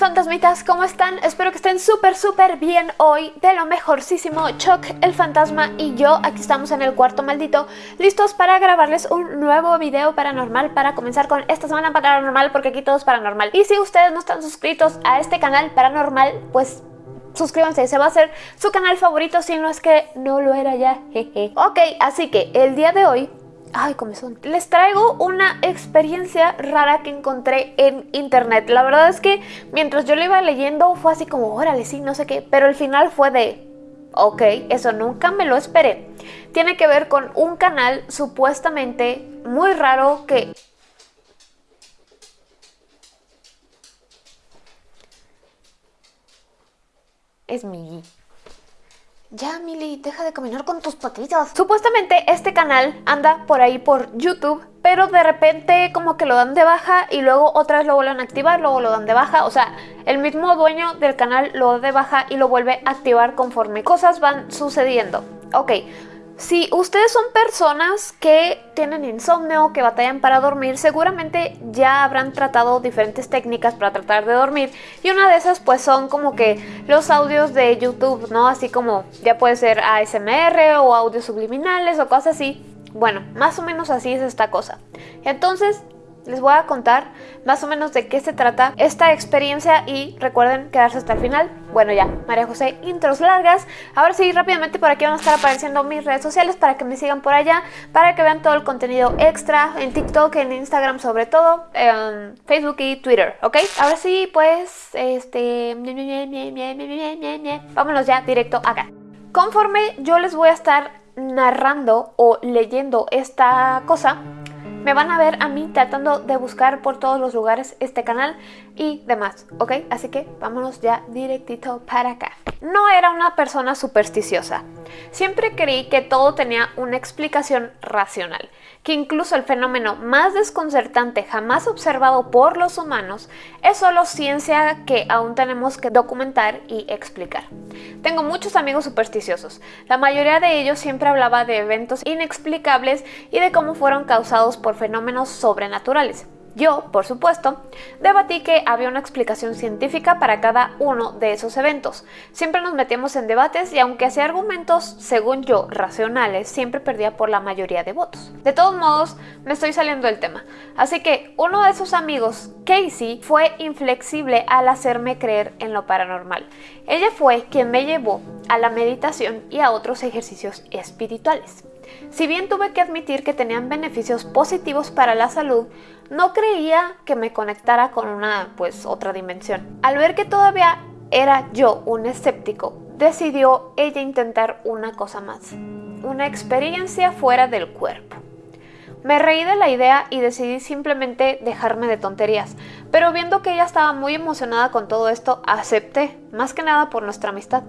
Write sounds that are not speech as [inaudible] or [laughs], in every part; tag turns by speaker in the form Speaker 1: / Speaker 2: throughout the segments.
Speaker 1: fantasmitas, ¿cómo están? Espero que estén súper súper bien hoy De lo mejorcísimo, Chuck, el fantasma y yo Aquí estamos en el cuarto maldito Listos para grabarles un nuevo video paranormal Para comenzar con esta semana paranormal Porque aquí todo es paranormal Y si ustedes no están suscritos a este canal paranormal Pues suscríbanse, se va a hacer su canal favorito Si no es que no lo era ya, jeje Ok, así que el día de hoy Ay, comezón. Les traigo una experiencia rara que encontré en internet. La verdad es que mientras yo lo iba leyendo fue así como, órale, sí, no sé qué. Pero el final fue de, ok, eso nunca me lo esperé. Tiene que ver con un canal supuestamente muy raro que... Es mi ya, Mili, deja de caminar con tus patitas. Supuestamente este canal anda por ahí por YouTube, pero de repente como que lo dan de baja y luego otra vez lo vuelven a activar, luego lo dan de baja. O sea, el mismo dueño del canal lo da de baja y lo vuelve a activar conforme cosas van sucediendo. Ok, si ustedes son personas que tienen insomnio, que batallan para dormir, seguramente ya habrán tratado diferentes técnicas para tratar de dormir y una de esas pues son como que los audios de YouTube, ¿no? Así como ya puede ser ASMR o audios subliminales o cosas así. Bueno, más o menos así es esta cosa. Entonces, les voy a contar más o menos de qué se trata esta experiencia y recuerden quedarse hasta el final. Bueno ya, María José, intros largas. Ahora sí, rápidamente por aquí van a estar apareciendo mis redes sociales para que me sigan por allá, para que vean todo el contenido extra en TikTok, en Instagram sobre todo, en Facebook y Twitter, ¿ok? Ahora sí, pues, este... Vámonos ya directo acá. Conforme yo les voy a estar narrando o leyendo esta cosa, me van a ver a mí tratando de buscar por todos los lugares este canal y demás, ¿ok? Así que vámonos ya directito para acá. No era una persona supersticiosa. Siempre creí que todo tenía una explicación racional, que incluso el fenómeno más desconcertante jamás observado por los humanos es solo ciencia que aún tenemos que documentar y explicar. Tengo muchos amigos supersticiosos. La mayoría de ellos siempre hablaba de eventos inexplicables y de cómo fueron causados por fenómenos sobrenaturales. Yo, por supuesto, debatí que había una explicación científica para cada uno de esos eventos. Siempre nos metíamos en debates y aunque hacía argumentos, según yo, racionales, siempre perdía por la mayoría de votos. De todos modos, me estoy saliendo del tema. Así que uno de esos amigos, Casey, fue inflexible al hacerme creer en lo paranormal. Ella fue quien me llevó a la meditación y a otros ejercicios espirituales. Si bien tuve que admitir que tenían beneficios positivos para la salud, no creía que me conectara con una, pues, otra dimensión. Al ver que todavía era yo un escéptico, decidió ella intentar una cosa más, una experiencia fuera del cuerpo. Me reí de la idea y decidí simplemente dejarme de tonterías, pero viendo que ella estaba muy emocionada con todo esto, acepté, más que nada por nuestra amistad.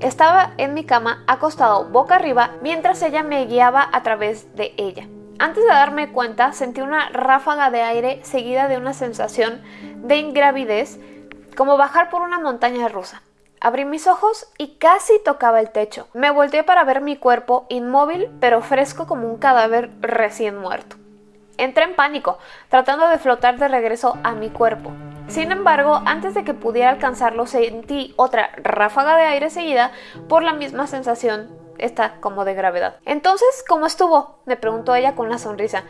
Speaker 1: Estaba en mi cama acostado boca arriba mientras ella me guiaba a través de ella. Antes de darme cuenta sentí una ráfaga de aire seguida de una sensación de ingravidez como bajar por una montaña rusa. Abrí mis ojos y casi tocaba el techo. Me volteé para ver mi cuerpo inmóvil pero fresco como un cadáver recién muerto. Entré en pánico, tratando de flotar de regreso a mi cuerpo. Sin embargo, antes de que pudiera alcanzarlo, sentí otra ráfaga de aire seguida por la misma sensación, esta como de gravedad. Entonces, ¿cómo estuvo? me preguntó ella con una sonrisa.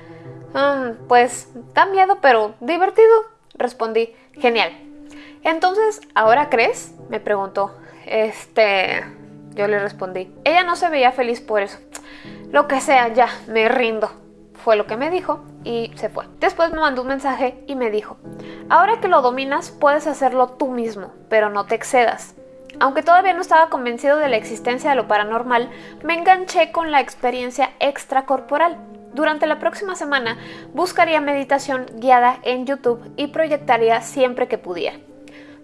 Speaker 1: Mm, pues, da miedo, pero divertido, respondí. Genial. Entonces, ¿ahora crees? me preguntó. Este... Yo le respondí. Ella no se veía feliz por eso. Lo que sea, ya, me rindo fue lo que me dijo y se fue. Después me mandó un mensaje y me dijo, ahora que lo dominas puedes hacerlo tú mismo, pero no te excedas. Aunque todavía no estaba convencido de la existencia de lo paranormal, me enganché con la experiencia extracorporal. Durante la próxima semana buscaría meditación guiada en YouTube y proyectaría siempre que pudiera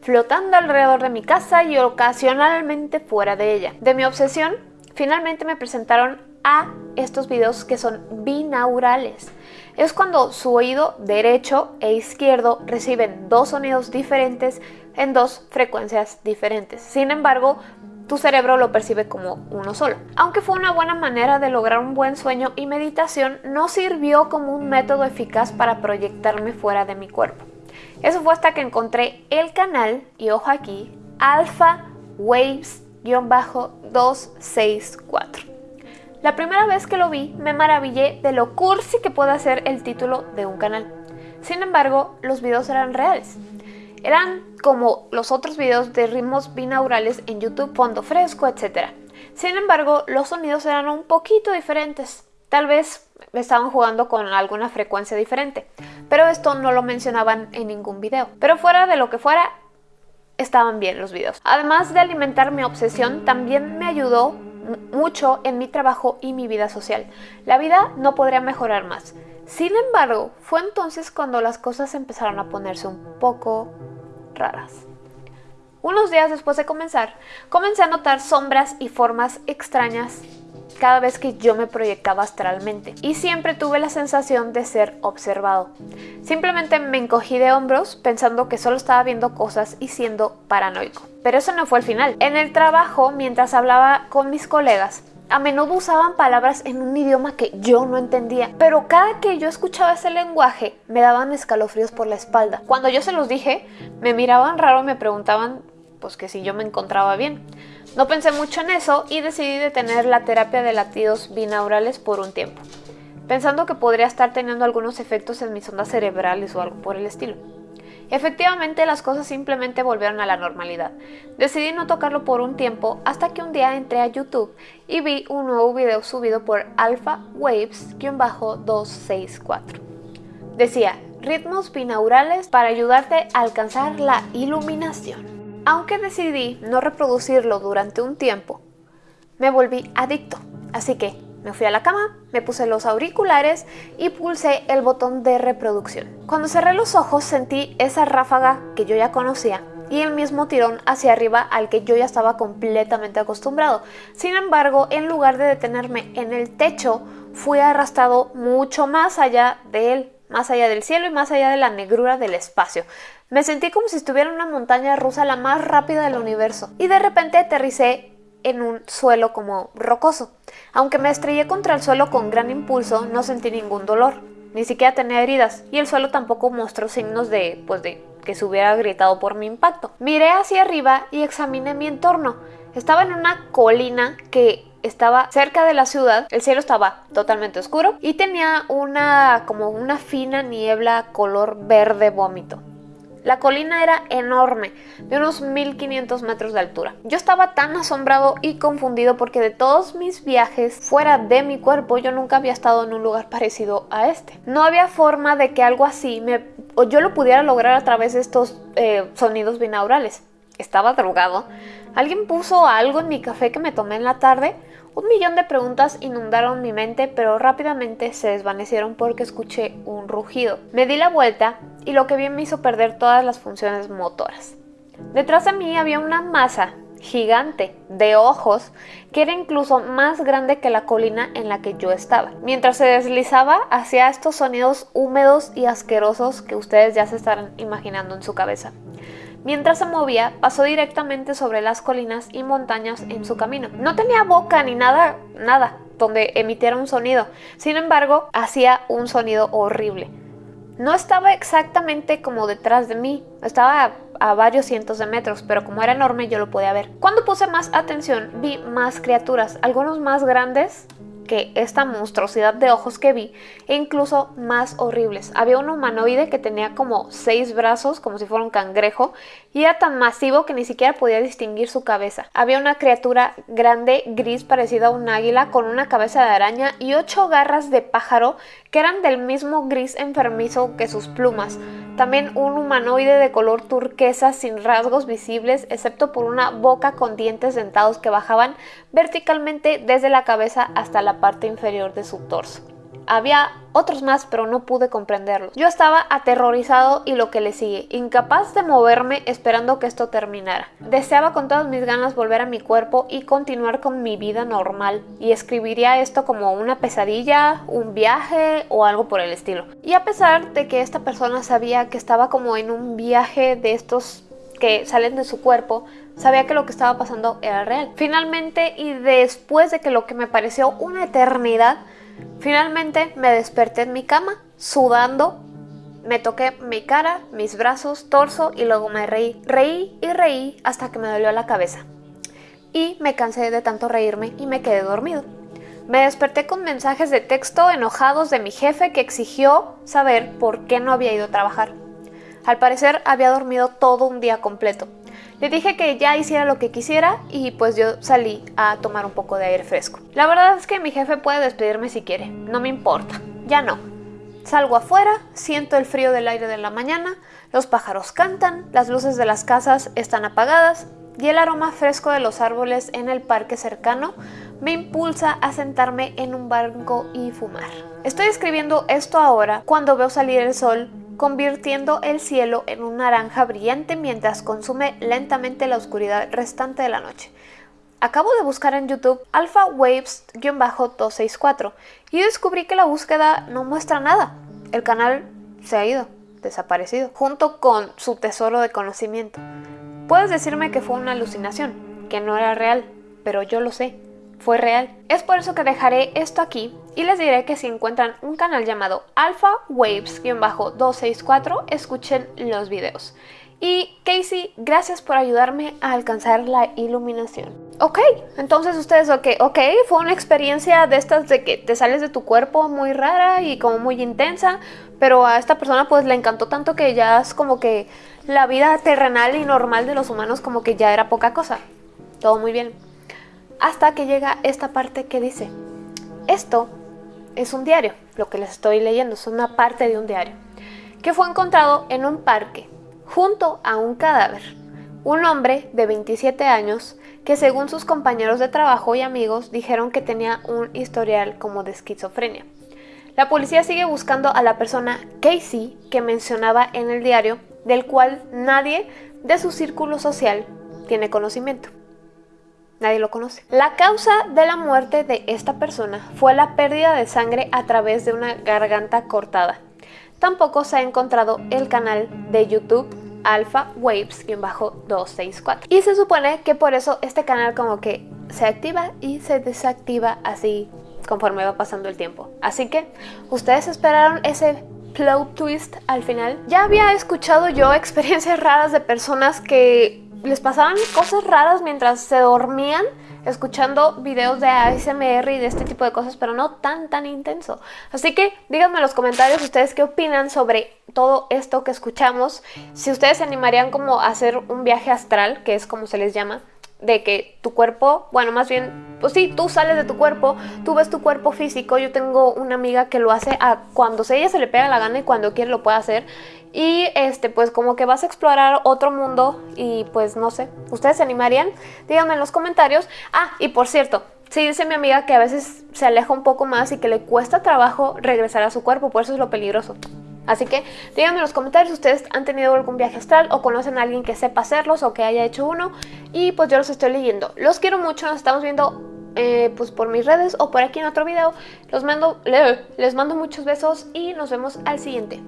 Speaker 1: flotando alrededor de mi casa y ocasionalmente fuera de ella. De mi obsesión, finalmente me presentaron a estos videos que son binaurales. Es cuando su oído derecho e izquierdo reciben dos sonidos diferentes en dos frecuencias diferentes. Sin embargo, tu cerebro lo percibe como uno solo. Aunque fue una buena manera de lograr un buen sueño y meditación, no sirvió como un método eficaz para proyectarme fuera de mi cuerpo. Eso fue hasta que encontré el canal, y ojo aquí, Alpha Waves-264. La primera vez que lo vi me maravillé de lo cursi que puede ser el título de un canal. Sin embargo, los videos eran reales. Eran como los otros videos de ritmos binaurales en YouTube, fondo fresco, etc. Sin embargo, los sonidos eran un poquito diferentes. Tal vez estaban jugando con alguna frecuencia diferente, pero esto no lo mencionaban en ningún video. Pero fuera de lo que fuera, estaban bien los videos. Además de alimentar mi obsesión, también me ayudó mucho en mi trabajo y mi vida social. La vida no podría mejorar más. Sin embargo, fue entonces cuando las cosas empezaron a ponerse un poco raras. Unos días después de comenzar, comencé a notar sombras y formas extrañas cada vez que yo me proyectaba astralmente y siempre tuve la sensación de ser observado. Simplemente me encogí de hombros pensando que solo estaba viendo cosas y siendo paranoico. Pero eso no fue el final. En el trabajo, mientras hablaba con mis colegas, a menudo usaban palabras en un idioma que yo no entendía, pero cada que yo escuchaba ese lenguaje me daban escalofríos por la espalda. Cuando yo se los dije, me miraban raro y me preguntaban pues que si yo me encontraba bien. No pensé mucho en eso y decidí detener la terapia de latidos binaurales por un tiempo, pensando que podría estar teniendo algunos efectos en mis ondas cerebrales o algo por el estilo. Efectivamente, las cosas simplemente volvieron a la normalidad. Decidí no tocarlo por un tiempo hasta que un día entré a YouTube y vi un nuevo video subido por Alpha Waves-264. Decía, ritmos binaurales para ayudarte a alcanzar la iluminación. Aunque decidí no reproducirlo durante un tiempo, me volví adicto. Así que me fui a la cama, me puse los auriculares y pulsé el botón de reproducción. Cuando cerré los ojos sentí esa ráfaga que yo ya conocía y el mismo tirón hacia arriba al que yo ya estaba completamente acostumbrado. Sin embargo, en lugar de detenerme en el techo, fui arrastrado mucho más allá de él, más allá del cielo y más allá de la negrura del espacio. Me sentí como si estuviera en una montaña rusa la más rápida del universo y de repente aterricé en un suelo como rocoso. Aunque me estrellé contra el suelo con gran impulso, no sentí ningún dolor, ni siquiera tenía heridas y el suelo tampoco mostró signos de, pues de que se hubiera gritado por mi impacto. Miré hacia arriba y examiné mi entorno. Estaba en una colina que estaba cerca de la ciudad, el cielo estaba totalmente oscuro y tenía una como una fina niebla color verde vómito. La colina era enorme, de unos 1500 metros de altura. Yo estaba tan asombrado y confundido porque de todos mis viajes fuera de mi cuerpo yo nunca había estado en un lugar parecido a este. No había forma de que algo así me, o yo lo pudiera lograr a través de estos eh, sonidos binaurales. Estaba drogado. Alguien puso algo en mi café que me tomé en la tarde un millón de preguntas inundaron mi mente, pero rápidamente se desvanecieron porque escuché un rugido. Me di la vuelta y lo que vi me hizo perder todas las funciones motoras. Detrás de mí había una masa gigante de ojos que era incluso más grande que la colina en la que yo estaba. Mientras se deslizaba hacía estos sonidos húmedos y asquerosos que ustedes ya se estarán imaginando en su cabeza. Mientras se movía, pasó directamente sobre las colinas y montañas en su camino. No tenía boca ni nada, nada, donde emitiera un sonido. Sin embargo, hacía un sonido horrible. No estaba exactamente como detrás de mí, estaba a varios cientos de metros, pero como era enorme yo lo podía ver. Cuando puse más atención, vi más criaturas, algunos más grandes que esta monstruosidad de ojos que vi e incluso más horribles. Había un humanoide que tenía como seis brazos, como si fuera un cangrejo, y era tan masivo que ni siquiera podía distinguir su cabeza. Había una criatura grande, gris, parecida a un águila, con una cabeza de araña y ocho garras de pájaro que eran del mismo gris enfermizo que sus plumas. También un humanoide de color turquesa sin rasgos visibles, excepto por una boca con dientes dentados que bajaban verticalmente desde la cabeza hasta la parte inferior de su torso. Había otros más, pero no pude comprenderlos. Yo estaba aterrorizado y lo que le sigue, incapaz de moverme esperando que esto terminara. Deseaba con todas mis ganas volver a mi cuerpo y continuar con mi vida normal, y escribiría esto como una pesadilla, un viaje o algo por el estilo. Y a pesar de que esta persona sabía que estaba como en un viaje de estos que salen de su cuerpo, sabía que lo que estaba pasando era real. Finalmente, y después de que lo que me pareció una eternidad, finalmente me desperté en mi cama, sudando Me toqué mi cara, mis brazos, torso y luego me reí. Reí y reí hasta que me dolió la cabeza. Y me cansé de tanto reírme y me quedé dormido. Me desperté con mensajes de texto enojados de mi jefe que exigió saber por qué no había ido a trabajar. Al parecer había dormido todo un día completo. Le dije que ya hiciera lo que quisiera y pues yo salí a tomar un poco de aire fresco. La verdad es que mi jefe puede despedirme si quiere, no me importa, ya no. Salgo afuera, siento el frío del aire de la mañana, los pájaros cantan, las luces de las casas están apagadas y el aroma fresco de los árboles en el parque cercano me impulsa a sentarme en un banco y fumar. Estoy escribiendo esto ahora cuando veo salir el sol convirtiendo el cielo en un naranja brillante mientras consume lentamente la oscuridad restante de la noche. Acabo de buscar en YouTube Alpha Waves-264 y descubrí que la búsqueda no muestra nada. El canal se ha ido, desaparecido, junto con su tesoro de conocimiento. Puedes decirme que fue una alucinación, que no era real, pero yo lo sé fue real. Es por eso que dejaré esto aquí y les diré que si encuentran un canal llamado Alpha Waves-264, escuchen los videos. Y Casey, gracias por ayudarme a alcanzar la iluminación. Ok, entonces ustedes, ok, ok, fue una experiencia de estas de que te sales de tu cuerpo muy rara y como muy intensa, pero a esta persona pues le encantó tanto que ya es como que la vida terrenal y normal de los humanos como que ya era poca cosa. Todo muy bien hasta que llega esta parte que dice, esto es un diario, lo que les estoy leyendo es una parte de un diario, que fue encontrado en un parque, junto a un cadáver. Un hombre de 27 años que según sus compañeros de trabajo y amigos dijeron que tenía un historial como de esquizofrenia. La policía sigue buscando a la persona Casey que mencionaba en el diario, del cual nadie de su círculo social tiene conocimiento. Nadie lo conoce. La causa de la muerte de esta persona fue la pérdida de sangre a través de una garganta cortada. Tampoco se ha encontrado el canal de YouTube Alpha Waves-264. Y se supone que por eso este canal como que se activa y se desactiva así conforme va pasando el tiempo. Así que, ¿ustedes esperaron ese plot twist al final? Ya había escuchado yo [laughs] experiencias raras de personas que les pasaban cosas raras mientras se dormían escuchando videos de ASMR y de este tipo de cosas, pero no tan tan intenso. Así que díganme en los comentarios ustedes qué opinan sobre todo esto que escuchamos, si ustedes se animarían como a hacer un viaje astral, que es como se les llama, de que tu cuerpo, bueno, más bien, pues sí, tú sales de tu cuerpo, tú ves tu cuerpo físico, yo tengo una amiga que lo hace a cuando ella se le pega la gana y cuando quiere lo puede hacer, y este, pues como que vas a explorar otro mundo y pues no sé, ¿ustedes se animarían? Díganme en los comentarios. Ah, y por cierto, sí dice mi amiga que a veces se aleja un poco más y que le cuesta trabajo regresar a su cuerpo, por eso es lo peligroso. Así que díganme en los comentarios si ustedes han tenido algún viaje astral o conocen a alguien que sepa hacerlos o que haya hecho uno y pues yo los estoy leyendo. Los quiero mucho, nos estamos viendo eh, pues por mis redes o por aquí en otro video. Los mando, les mando muchos besos y nos vemos al siguiente.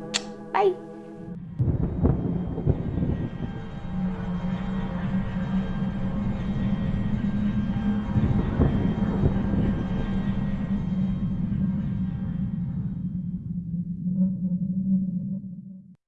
Speaker 1: Bye.